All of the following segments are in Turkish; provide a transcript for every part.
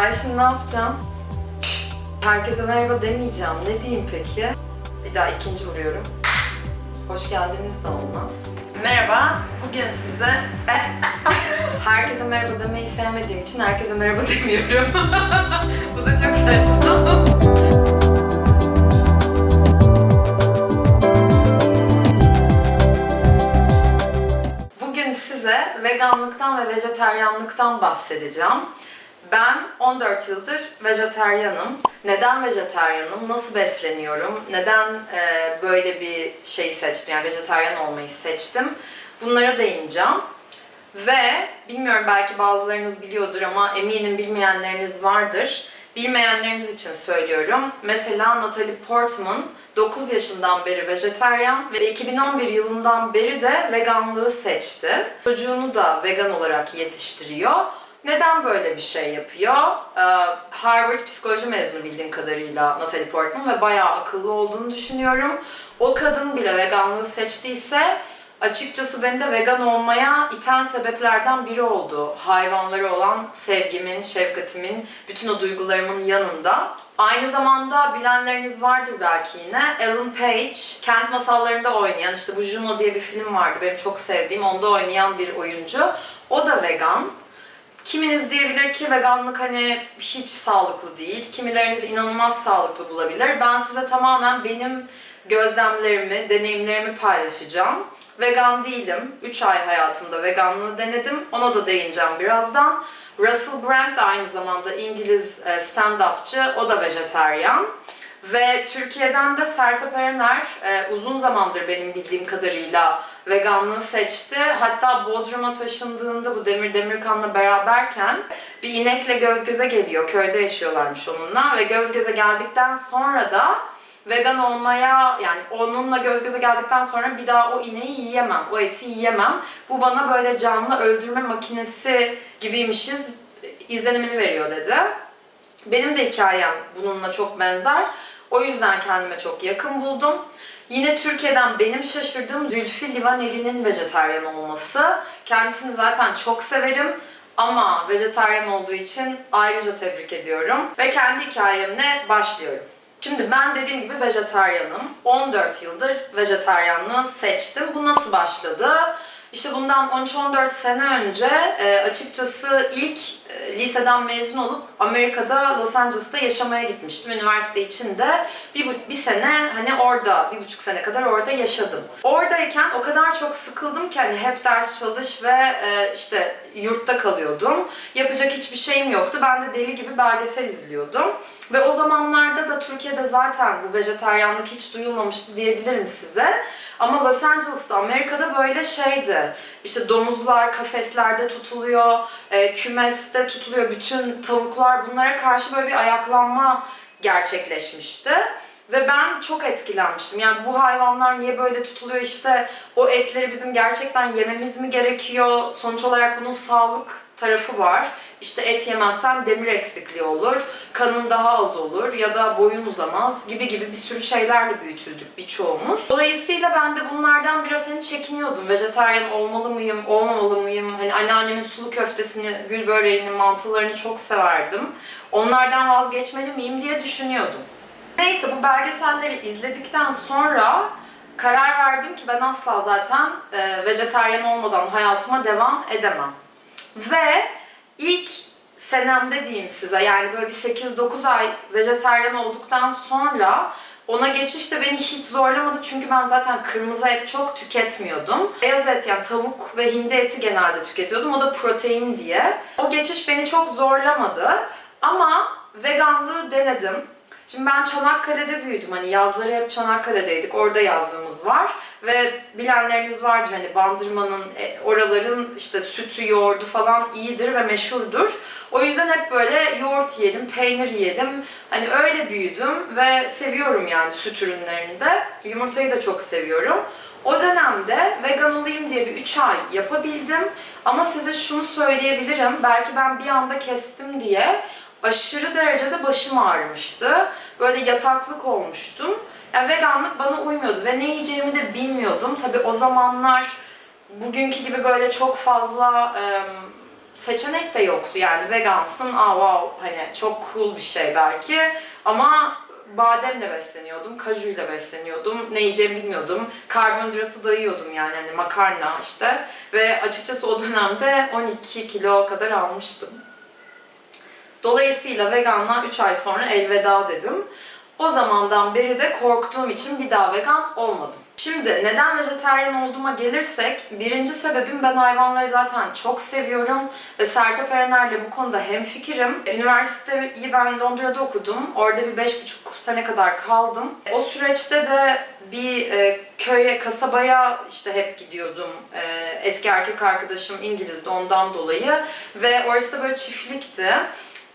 Ay şimdi ne yapacağım? Herkese merhaba demeyeceğim. Ne diyeyim peki? Bir daha ikinci vuruyorum. Hoş geldiniz de olmaz. Merhaba. Bugün size... herkese merhaba demeyi sevmediğim için herkese merhaba demiyorum. Bu da çok saçma. Bugün size veganlıktan ve vejeteryanlıktan bahsedeceğim. Ben 14 yıldır vejeteryanım. Neden vejeteryanım? Nasıl besleniyorum? Neden e, böyle bir şey seçtim? Yani vejeteryan olmayı seçtim. Bunlara değineceğim. Ve bilmiyorum belki bazılarınız biliyordur ama eminim bilmeyenleriniz vardır. Bilmeyenleriniz için söylüyorum. Mesela Natalie Portman 9 yaşından beri vejeteryan ve 2011 yılından beri de veganlığı seçti. Çocuğunu da vegan olarak yetiştiriyor. Neden böyle bir şey yapıyor? Ee, Harvard psikoloji mezunu bildiğim kadarıyla Natalie Portman ve bayağı akıllı olduğunu düşünüyorum. O kadın bile veganlığı seçtiyse açıkçası beni de vegan olmaya iten sebeplerden biri oldu. Hayvanlara olan sevgimin, şefkatimin, bütün o duygularımın yanında. Aynı zamanda bilenleriniz vardır belki yine. Ellen Page, Kent Masalları'nda oynayan, işte bu Juno diye bir film vardı benim çok sevdiğim, onda oynayan bir oyuncu. O da vegan. Kiminiz diyebilir ki veganlık hani hiç sağlıklı değil. Kimileriniz inanılmaz sağlıklı bulabilir. Ben size tamamen benim gözlemlerimi, deneyimlerimi paylaşacağım. Vegan değilim. 3 ay hayatımda veganlığı denedim. Ona da değineceğim birazdan. Russell Brand de aynı zamanda İngiliz e, stand-upçı. O da vejeteryan. Ve Türkiye'den de Sertab Erener e, uzun zamandır benim bildiğim kadarıyla veganlığı seçti. Hatta Bodrum'a taşındığında bu Demir Demirkan'la beraberken bir inekle göz göze geliyor. Köyde yaşıyorlarmış onunla ve göz göze geldikten sonra da vegan olmaya yani onunla göz göze geldikten sonra bir daha o ineği yiyemem, o eti yiyemem. Bu bana böyle canlı öldürme makinesi gibiymişiz izlenimini veriyor dedi. Benim de hikayem bununla çok benzer. O yüzden kendime çok yakın buldum. Yine Türkiye'den benim şaşırdığım Zülfü Livaneli'nin vejetaryen olması. Kendisini zaten çok severim ama vejetaryen olduğu için ayrıca tebrik ediyorum. Ve kendi hikayemle başlıyorum. Şimdi ben dediğim gibi vejetaryanım. 14 yıldır vejetaryanlığı seçtim. Bu nasıl başladı? İşte bundan 13-14 sene önce e, açıkçası ilk liseden mezun olup Amerika'da Los Angeles'ta yaşamaya gitmiştim. Üniversite içinde bir, bu- bir sene hani orada, bir buçuk sene kadar orada yaşadım. Oradayken o kadar çok sıkıldım ki hani hep ders çalış ve e, işte yurtta kalıyordum. Yapacak hiçbir şeyim yoktu. Ben de deli gibi belgesel izliyordum. Ve o zamanlarda da Türkiye'de zaten bu vejetaryanlık hiç duyulmamıştı diyebilirim size. Ama Los Angeles'ta, Amerika'da böyle şeydi. İşte domuzlar kafeslerde tutuluyor, e, kümeste tutuluyor. Bütün tavuklar bunlara karşı böyle bir ayaklanma gerçekleşmişti. Ve ben çok etkilenmiştim. Yani bu hayvanlar niye böyle tutuluyor işte o etleri bizim gerçekten yememiz mi gerekiyor? Sonuç olarak bunun sağlık tarafı var. İşte et yemezsen demir eksikliği olur, kanın daha az olur ya da boyun uzamaz gibi gibi bir sürü şeylerle büyütüldük birçoğumuz. Dolayısıyla ben de bunlardan biraz hani çekiniyordum. Vejetaryen olmalı mıyım, olmamalı mıyım? Hani anneannemin sulu köftesini, gül böreğini, mantılarını çok severdim. Onlardan vazgeçmeli miyim diye düşünüyordum. Neyse bu belgeselleri izledikten sonra karar verdim ki ben asla zaten e, vejetaryen olmadan hayatıma devam edemem. Ve ilk senemde diyeyim size yani böyle bir 8-9 ay vejetaryen olduktan sonra ona geçiş de beni hiç zorlamadı çünkü ben zaten kırmızı et çok tüketmiyordum. Beyaz et yani tavuk ve hindi eti genelde tüketiyordum. O da protein diye. O geçiş beni çok zorlamadı. Ama veganlığı denedim. Şimdi ben Çanakkale'de büyüdüm. Hani yazları hep Çanakkale'deydik. Orada yazlığımız var. Ve bilenleriniz vardır hani Bandırma'nın, e, oraların işte sütü, yoğurdu falan iyidir ve meşhurdur. O yüzden hep böyle yoğurt yiyelim, peynir yiyelim. Hani öyle büyüdüm ve seviyorum yani süt ürünlerini de. Yumurtayı da çok seviyorum. O dönemde vegan olayım diye bir 3 ay yapabildim. Ama size şunu söyleyebilirim. Belki ben bir anda kestim diye aşırı derecede başım ağrımıştı. Böyle yataklık olmuştum. Yani veganlık bana uymuyordu ve ne yiyeceğimi de bilmiyordum. Tabii o zamanlar bugünkü gibi böyle çok fazla em, seçenek de yoktu. Yani vegansın, aa wow hani çok cool bir şey belki ama bademle besleniyordum, kajuyla besleniyordum. Ne yiyeceğimi bilmiyordum. Karbonhidratı da yiyordum yani hani makarna işte. Ve açıkçası o dönemde 12 kilo kadar almıştım. Dolayısıyla veganlığa 3 ay sonra elveda dedim. O zamandan beri de korktuğum için bir daha vegan olmadım. Şimdi neden vejetaryen olduğuma gelirsek, birinci sebebim ben hayvanları zaten çok seviyorum ve Sertab Erener'le bu konuda hemfikirim. Üniversiteyi ben Londra'da okudum. Orada bir beş buçuk sene kadar kaldım. O süreçte de bir e, köye, kasabaya işte hep gidiyordum. E, eski erkek arkadaşım İngiliz'di ondan dolayı ve orası da böyle çiftlikti.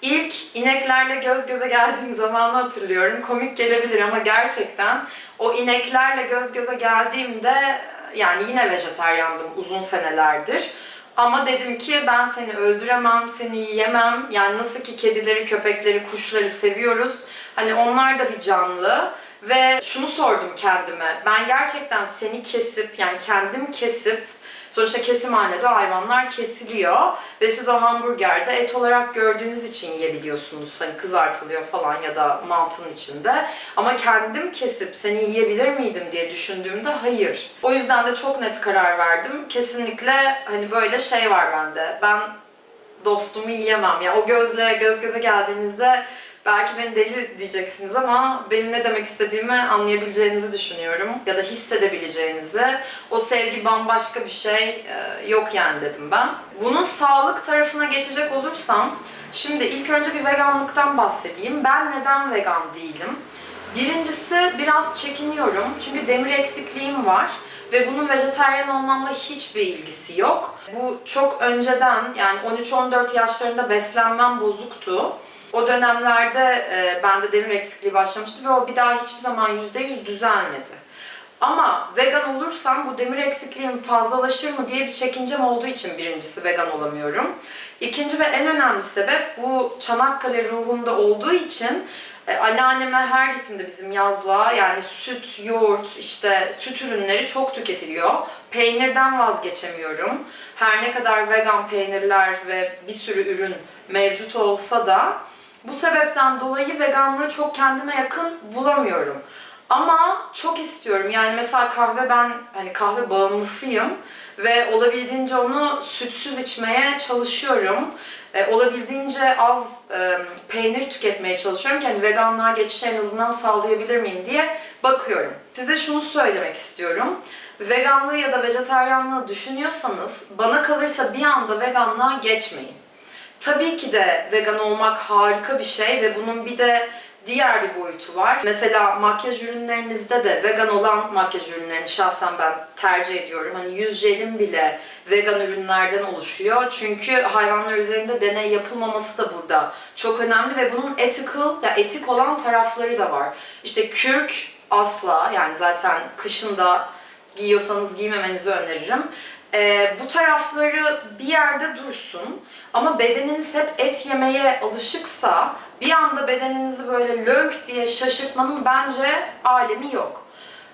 İlk ineklerle göz göze geldiğim zamanı hatırlıyorum. Komik gelebilir ama gerçekten o ineklerle göz göze geldiğimde yani yine vejetaryandım uzun senelerdir. Ama dedim ki ben seni öldüremem, seni yiyemem. Yani nasıl ki kedileri, köpekleri, kuşları seviyoruz. Hani onlar da bir canlı. Ve şunu sordum kendime. Ben gerçekten seni kesip yani kendim kesip Sonuçta kesimhanede o hayvanlar kesiliyor ve siz o hamburgerde et olarak gördüğünüz için yiyebiliyorsunuz. Hani kızartılıyor falan ya da mantının içinde. Ama kendim kesip seni yiyebilir miydim diye düşündüğümde hayır. O yüzden de çok net karar verdim. Kesinlikle hani böyle şey var bende. Ben dostumu yiyemem. Ya o gözle göz göze geldiğinizde belki beni deli diyeceksiniz ama benim ne demek istediğimi anlayabileceğinizi düşünüyorum ya da hissedebileceğinizi. O sevgi bambaşka bir şey e, yok yani dedim ben. Bunun sağlık tarafına geçecek olursam şimdi ilk önce bir veganlıktan bahsedeyim. Ben neden vegan değilim? Birincisi biraz çekiniyorum çünkü demir eksikliğim var ve bunun vejetaryen olmamla hiçbir ilgisi yok. Bu çok önceden yani 13-14 yaşlarında beslenmem bozuktu. O dönemlerde e, bende demir eksikliği başlamıştı ve o bir daha hiçbir zaman %100 düzelmedi. Ama vegan olursam bu demir eksikliğim fazlalaşır mı diye bir çekincem olduğu için birincisi vegan olamıyorum. İkinci ve en önemli sebep bu Çanakkale ruhumda olduğu için e, anneanneme her gittiğimde bizim yazlığa yani süt, yoğurt, işte süt ürünleri çok tüketiliyor. Peynirden vazgeçemiyorum. Her ne kadar vegan peynirler ve bir sürü ürün mevcut olsa da bu sebepten dolayı veganlığı çok kendime yakın bulamıyorum. Ama çok istiyorum. Yani mesela kahve ben hani kahve bağımlısıyım ve olabildiğince onu sütsüz içmeye çalışıyorum. E, olabildiğince az e, peynir tüketmeye çalışıyorum ki hani veganlığa geçişi en azından sağlayabilir miyim diye bakıyorum. Size şunu söylemek istiyorum. Veganlığı ya da vejetaryenliği düşünüyorsanız bana kalırsa bir anda veganlığa geçmeyin. Tabii ki de vegan olmak harika bir şey ve bunun bir de diğer bir boyutu var. Mesela makyaj ürünlerinizde de vegan olan makyaj ürünlerini şahsen ben tercih ediyorum. Hani yüz jelim bile vegan ürünlerden oluşuyor. Çünkü hayvanlar üzerinde deney yapılmaması da burada çok önemli ve bunun ethical, ya etik olan tarafları da var. İşte kürk asla yani zaten kışında giyiyorsanız giymemenizi öneririm. Ee, bu tarafları bir yerde dursun ama bedeniniz hep et yemeye alışıksa bir anda bedeninizi böyle lönk diye şaşırtmanın bence alemi yok.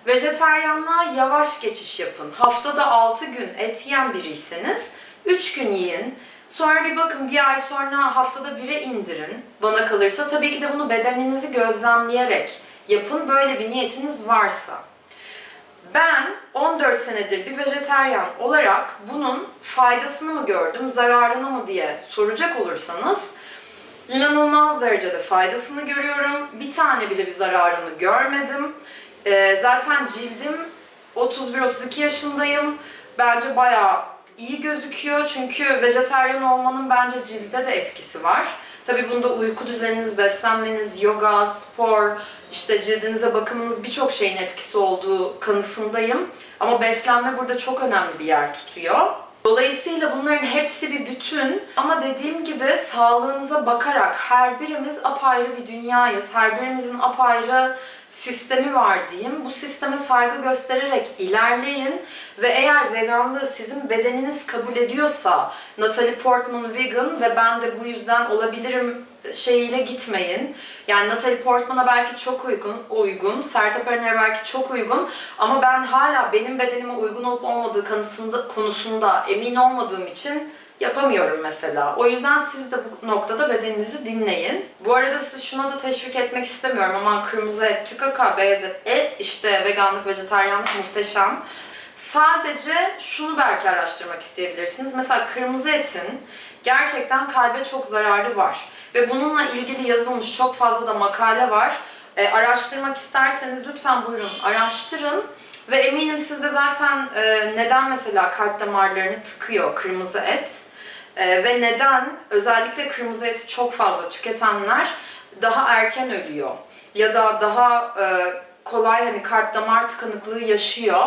Vejeteryanlığa yavaş geçiş yapın. Haftada 6 gün et yiyen biriyseniz 3 gün yiyin. Sonra bir bakın bir ay sonra haftada 1'e indirin. Bana kalırsa tabii ki de bunu bedeninizi gözlemleyerek yapın böyle bir niyetiniz varsa. Ben 14 senedir bir vejeteryan olarak bunun faydasını mı gördüm, zararını mı diye soracak olursanız inanılmaz derecede faydasını görüyorum. Bir tane bile bir zararını görmedim. Ee, zaten cildim 31-32 yaşındayım. Bence bayağı iyi gözüküyor çünkü vejeteryan olmanın bence cilde de etkisi var. Tabii bunda uyku düzeniniz, beslenmeniz, yoga, spor, işte cildinize bakımınız birçok şeyin etkisi olduğu kanısındayım. Ama beslenme burada çok önemli bir yer tutuyor. Dolayısıyla bunların hepsi bir bütün ama dediğim gibi sağlığınıza bakarak her birimiz apayrı bir dünyayız. Her birimizin apayrı sistemi var diyeyim. Bu sisteme saygı göstererek ilerleyin ve eğer veganlığı sizin bedeniniz kabul ediyorsa Natalie Portman vegan ve ben de bu yüzden olabilirim şeyiyle gitmeyin. Yani Natalie Portman'a belki çok uygun, uygun, Sertab Erener'e belki çok uygun ama ben hala benim bedenime uygun olup olmadığı konusunda, konusunda emin olmadığım için yapamıyorum mesela. O yüzden siz de bu noktada bedeninizi dinleyin. Bu arada sizi şuna da teşvik etmek istemiyorum. Aman kırmızı et, tükaka, beyaz et, e işte veganlık, vejetaryenlik muhteşem. Sadece şunu belki araştırmak isteyebilirsiniz. Mesela kırmızı etin gerçekten kalbe çok zararı var. Ve bununla ilgili yazılmış çok fazla da makale var. E, araştırmak isterseniz lütfen buyurun araştırın. Ve eminim siz de zaten e, neden mesela kalp damarlarını tıkıyor kırmızı et e, ve neden özellikle kırmızı eti çok fazla tüketenler daha erken ölüyor ya da daha e, kolay hani kalp damar tıkanıklığı yaşıyor.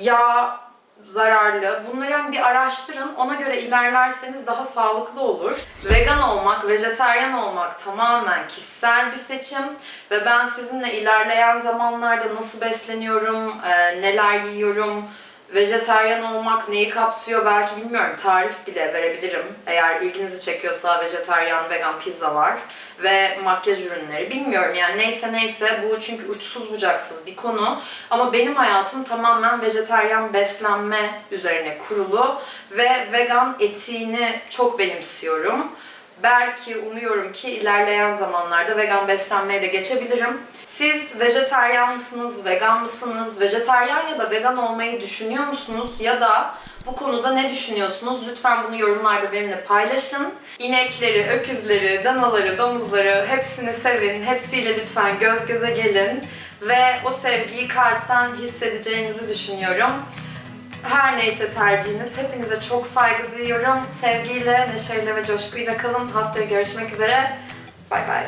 Yağ zararlı. Bunları hani bir araştırın. Ona göre ilerlerseniz daha sağlıklı olur. Vegan olmak, vejetaryen olmak tamamen kişisel bir seçim. Ve ben sizinle ilerleyen zamanlarda nasıl besleniyorum, neler yiyorum, vejetaryen olmak neyi kapsıyor belki bilmiyorum. Tarif bile verebilirim. Eğer ilginizi çekiyorsa vejetaryen, vegan pizzalar ve makyaj ürünleri. Bilmiyorum yani neyse neyse bu çünkü uçsuz bucaksız bir konu. Ama benim hayatım tamamen vejetaryen beslenme üzerine kurulu ve vegan etiğini çok benimsiyorum. Belki umuyorum ki ilerleyen zamanlarda vegan beslenmeye de geçebilirim. Siz vejetaryen mısınız, vegan mısınız? Vejetaryen ya da vegan olmayı düşünüyor musunuz? Ya da bu konuda ne düşünüyorsunuz? Lütfen bunu yorumlarda benimle paylaşın. İnekleri, öküzleri, danaları, domuzları hepsini sevin. Hepsiyle lütfen göz göze gelin. Ve o sevgiyi kalpten hissedeceğinizi düşünüyorum. Her neyse tercihiniz. Hepinize çok saygı duyuyorum. Sevgiyle, neşeyle ve coşkuyla kalın. Haftaya görüşmek üzere. Bay bay.